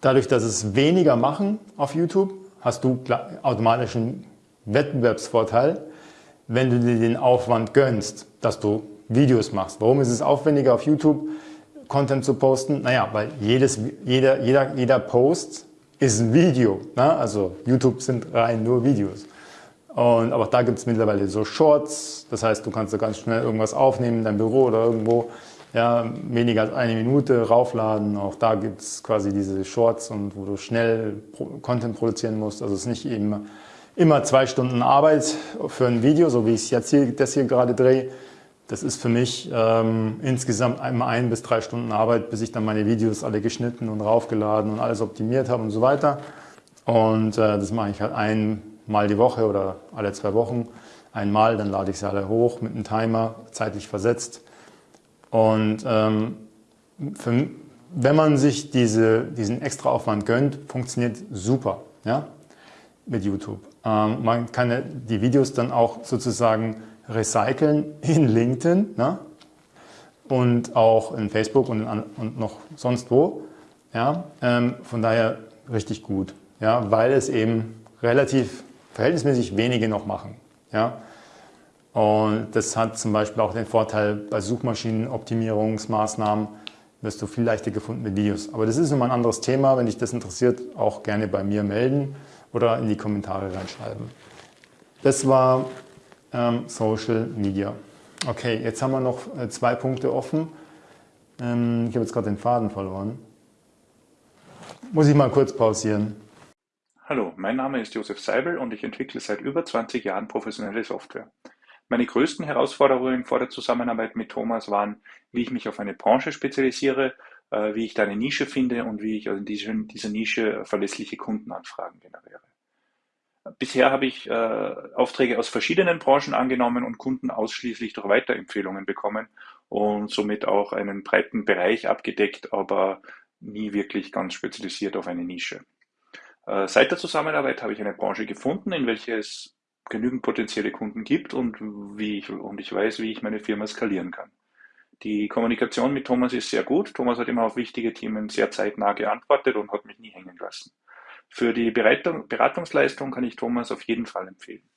Dadurch, dass es weniger machen auf YouTube, hast du automatisch einen Wettbewerbsvorteil, wenn du dir den Aufwand gönnst, dass du Videos machst. Warum ist es aufwendiger auf YouTube Content zu posten? Naja, weil jedes, jeder, jeder, jeder Post ist ein Video. Ne? Also YouTube sind rein nur Videos. Und, aber da gibt es mittlerweile so Shorts, das heißt, du kannst da ganz schnell irgendwas aufnehmen in deinem Büro oder irgendwo, ja, weniger als eine Minute raufladen. Auch da gibt es quasi diese Shorts und wo du schnell Content produzieren musst. Also es ist nicht eben immer zwei Stunden Arbeit für ein Video, so wie ich jetzt hier, das hier gerade drehe. Das ist für mich ähm, insgesamt einmal ein bis drei Stunden Arbeit, bis ich dann meine Videos alle geschnitten und raufgeladen und alles optimiert habe und so weiter. Und äh, das mache ich halt einmal die Woche oder alle zwei Wochen einmal, dann lade ich sie alle hoch mit einem Timer, zeitlich versetzt. Und ähm, für, wenn man sich diese, diesen extra Aufwand gönnt, funktioniert super ja, mit YouTube. Ähm, man kann die Videos dann auch sozusagen recyceln in LinkedIn ne? und auch in Facebook und, in, und noch sonst wo. Ja? Ähm, von daher richtig gut, ja? weil es eben relativ verhältnismäßig wenige noch machen. Ja? Und das hat zum Beispiel auch den Vorteil bei Suchmaschinenoptimierungsmaßnahmen, wirst du viel leichter gefunden mit Videos. Aber das ist nochmal ein anderes Thema. Wenn dich das interessiert, auch gerne bei mir melden oder in die Kommentare reinschreiben. Das war ähm, Social Media. Okay, jetzt haben wir noch äh, zwei Punkte offen. Ähm, ich habe jetzt gerade den Faden verloren. Muss ich mal kurz pausieren. Hallo, mein Name ist Josef Seibel und ich entwickle seit über 20 Jahren professionelle Software. Meine größten Herausforderungen vor der Zusammenarbeit mit Thomas waren, wie ich mich auf eine Branche spezialisiere, äh, wie ich da eine Nische finde und wie ich in dieser Nische verlässliche Kundenanfragen generiere. Bisher habe ich äh, Aufträge aus verschiedenen Branchen angenommen und Kunden ausschließlich durch Weiterempfehlungen bekommen und somit auch einen breiten Bereich abgedeckt, aber nie wirklich ganz spezialisiert auf eine Nische. Äh, seit der Zusammenarbeit habe ich eine Branche gefunden, in welcher es genügend potenzielle Kunden gibt und, wie ich, und ich weiß, wie ich meine Firma skalieren kann. Die Kommunikation mit Thomas ist sehr gut. Thomas hat immer auf wichtige Themen sehr zeitnah geantwortet und hat mich nie hängen lassen. Für die Beratungsleistung kann ich Thomas auf jeden Fall empfehlen.